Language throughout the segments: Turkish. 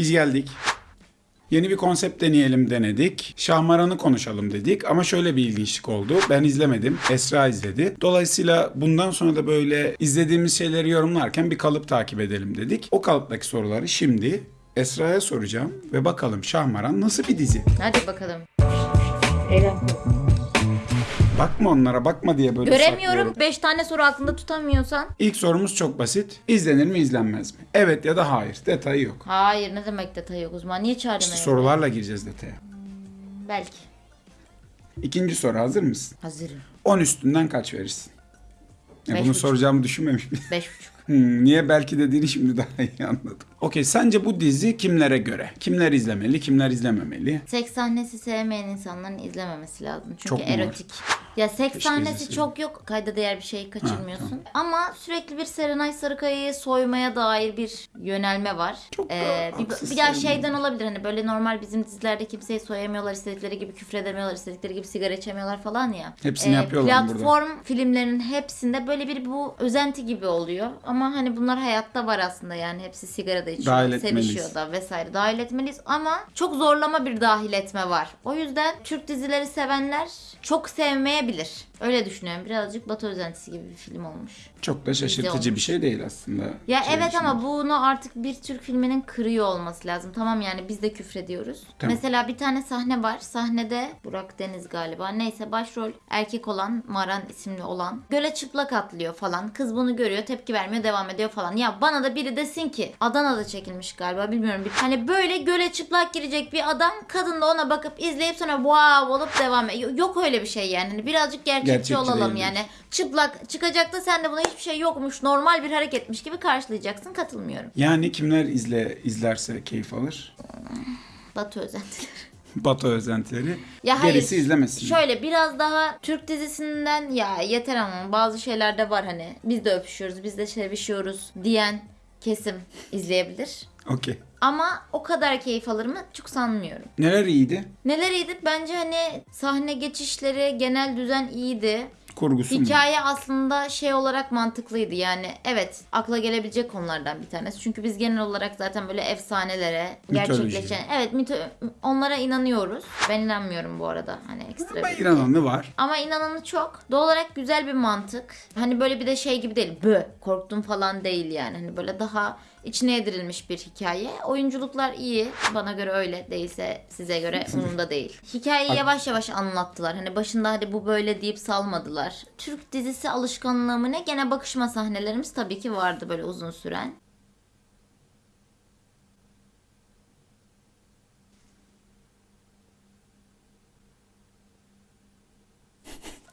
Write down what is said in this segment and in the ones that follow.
Biz geldik. Yeni bir konsept deneyelim denedik. Şahmaran'ı konuşalım dedik ama şöyle bir ilginçlik oldu. Ben izlemedim. Esra izledi. Dolayısıyla bundan sonra da böyle izlediğimiz şeyleri yorumlarken bir kalıp takip edelim dedik. O kalıptaki soruları şimdi Esra'ya soracağım ve bakalım Şahmaran nasıl bir dizi? Hadi bakalım. Bakma onlara bakma diye böyle Göremiyorum. saklıyorum. 5 tane soru aklında tutamıyorsan. İlk sorumuz çok basit. İzlenir mi izlenmez mi? Evet ya da hayır. Detayı yok. Hayır ne demek detay yok uzman. Niye çağırdın İşte öyle? sorularla gireceğiz detaya. Belki. İkinci soru hazır mısın? Hazırım. 10 üstünden kaç verirsin? Ya Beş bunu buçuk. soracağımı düşünmemiş miyim? 5,5. Hmm, niye belki dediğini şimdi daha iyi anladım. Okey sence bu dizi kimlere göre? Kimler izlemeli, kimler izlememeli? Seks sahnesi sevmeyen insanların izlememesi lazım. Çünkü Çok mu var? erotik. Ya seks Keşke sahnesi izleseydim. çok yok. Kayda değer bir şey kaçırmıyorsun. Ama sürekli bir Serenay Sarıkaya'yı soymaya dair bir yönelme var. Çok da Ee, bir, haksız bir daha şeyden olabilir hani böyle normal bizim dizilerde kimseyi soyamıyorlar, istedikleri gibi küfredemiyorlar, istedikleri gibi sigara içemiyorlar falan ya. Ee, Hepsini yapıyorlar burada. Platform filmlerinin hepsinde böyle bir bu özenti gibi oluyor. Ama hani bunlar hayatta var aslında yani hepsi sigara da içiyor, Dahil sevişiyor da vesaire dahil etmeliyiz ama çok zorlama bir dahil etme var. O yüzden Türk dizileri sevenler çok sevmeyebilir. Öyle düşünüyorum. Birazcık Batı özentisi gibi bir film olmuş. Çok da şaşırtıcı bir şey değil aslında. Ya Şey evet düşünün. ama bunu artık bir Türk filminin kırıyor olması lazım. Tamam yani biz de küfrediyoruz. Tamam. Mesela bir tane sahne var. Sahnede Burak Deniz galiba. Neyse başrol erkek olan Maran isimli olan göle çıplak atlıyor falan. Kız bunu görüyor, tepki vermiyor, devam ediyor falan. Ya bana da biri desin ki Adana'da çekilmiş galiba bilmiyorum. Bir, hani böyle göle çıplak girecek bir adam kadın da ona bakıp izleyip sonra wow olup devam ediyor. Yok öyle bir şey yani. Hani birazcık gerçekçi, Gerçekçi olalım değil. yani. Çıplak çıkacak da sen de buna hiçbir şey yokmuş. Normal bir hareketmiş gibi karşılayacaksın. Katılmıyorum. Yani kimler izle izlerse keyif alır? Batı özentileri. Batı özentileri. Ya hayır. Gerisi izlemesin. Şöyle biraz daha Türk dizisinden ya yeter ama bazı şeyler de var hani biz de öpüşüyoruz, biz de sevişiyoruz diyen kesim izleyebilir. Okey. Ama o kadar keyif alır mı? Çok sanmıyorum. Neler iyiydi? Neler iyiydi? Bence hani sahne geçişleri, genel düzen iyiydi. Kurgusu mu? Hikaye aslında şey olarak mantıklıydı yani evet akla gelebilecek konulardan bir tanesi. Çünkü biz genel olarak zaten böyle efsanelere Mitoloji. gerçekleşen evet mito onlara inanıyoruz. Ben inanmıyorum bu arada hani ekstra Ben bir- inananı var. Ama inananı çok. Doğal olarak güzel bir mantık. Hani böyle bir de şey gibi değil. Bö korktum falan değil yani. Hani böyle daha içine yedirilmiş bir hikaye. Oyunculuklar iyi. Bana göre öyle. Değilse size göre umurumda değil. Hikayeyi yavaş yavaş anlattılar. Hani başında hadi bu böyle deyip salmadılar. Türk dizisi alışkanlığı mı ne? Gene bakışma sahnelerimiz tabii ki vardı böyle uzun süren.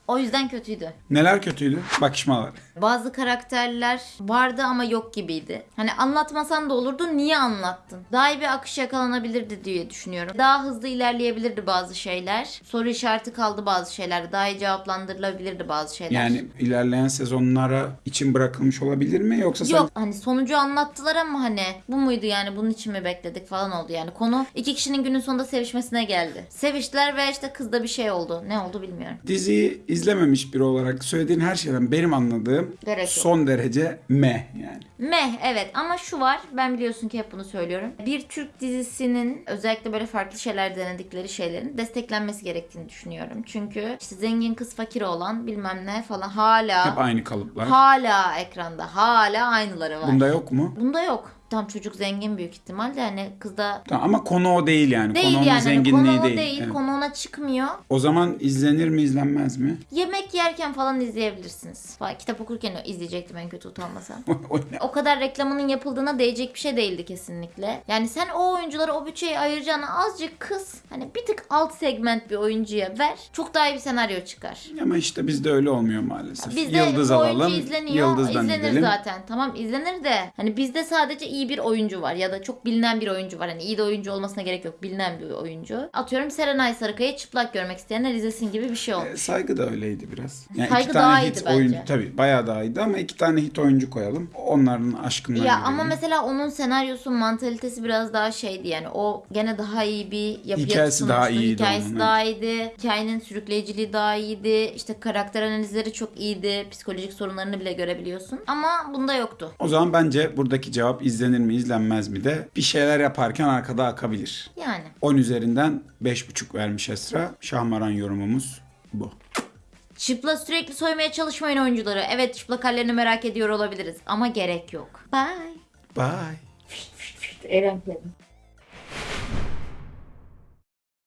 O yüzden kötüydü. Neler kötüydü? Bakışmalar. Bazı karakterler vardı ama yok gibiydi. Hani anlatmasan da olurdu niye anlattın? Daha iyi bir akış yakalanabilirdi diye düşünüyorum. Daha hızlı ilerleyebilirdi bazı şeyler. Soru işareti kaldı bazı şeyler. Daha iyi cevaplandırılabilirdi bazı şeyler. Yani ilerleyen sezonlara için bırakılmış olabilir mi? Yoksa sen Yok hani sonucu anlattılar ama hani bu muydu yani bunun için mi bekledik falan oldu yani. Konu iki kişinin günün sonunda sevişmesine geldi. Seviştiler ve işte kızda bir şey oldu. Ne oldu bilmiyorum. diziyi izlememiş biri olarak söylediğin her şeyden benim anladığım Gerek yok. son derece meh yani. Meh evet ama şu var ben biliyorsun ki hep bunu söylüyorum. Bir Türk dizisinin özellikle böyle farklı şeyler denedikleri şeylerin desteklenmesi gerektiğini düşünüyorum. Çünkü işte zengin kız fakir olan bilmem ne falan hala Hep aynı kalıplar. hala ekranda hala aynıları var. Bunda yok mu? Bunda yok. Tam çocuk zengin büyük ihtimalle hani kızda Tamam, ama konu o değil yani. değil konu onun yani hani zenginliği konu değil. değil, Evet. konu ona çıkmıyor. O zaman izlenir mi izlenmez mi? Yemek yerken falan izleyebilirsiniz. Kitap okurken izleyecektim en kötü utanmasam. o kadar reklamının yapıldığına değecek bir şey değildi kesinlikle. Yani sen o oyunculara o bütçeyi ayıracağına azıcık kız hani bir tık alt segment bir oyuncuya ver. Çok daha iyi bir senaryo çıkar. Ama işte bizde öyle olmuyor maalesef. Bizde Yıldız alalım, izleniyor. yıldızdan izlenir gidelim. zaten. Tamam izlenir de hani bizde sadece iyi bir oyuncu var ya da çok bilinen bir oyuncu var. Hani iyi de oyuncu olmasına gerek yok. Bilinen bir oyuncu. Atıyorum Serenay Sarıkaya'yı çıplak görmek isteyenler izlesin gibi bir şey olmuş. E, Saygı da öyleydi biraz. Yani Saygı iki daha tane iyiydi hit bence. oyuncu tabii bayağı daha iyiydi ama iki tane hit oyuncu koyalım. Onların aşkından Ya gidelim. ama mesela onun senaryosu, mantalitesi biraz daha şeydi yani. O gene daha iyi bir yapıya Hikayesi daha iyiydi Hikayesi onun, daha iyiydi. Hikayenin sürükleyiciliği daha iyiydi. İşte karakter analizleri çok iyiydi. Psikolojik sorunlarını bile görebiliyorsun. Ama bunda yoktu. O zaman bence buradaki cevap izlenir İzlenir mi izlenmez mi de bir şeyler yaparken arkada akabilir. Yani. 10 üzerinden 5.5 vermiş Esra. Şahmaran yorumumuz bu. Çıplak sürekli soymaya çalışmayın oyuncuları. Evet çıplak hallerini merak ediyor olabiliriz ama gerek yok. Bye. Bye. Eğlenceli.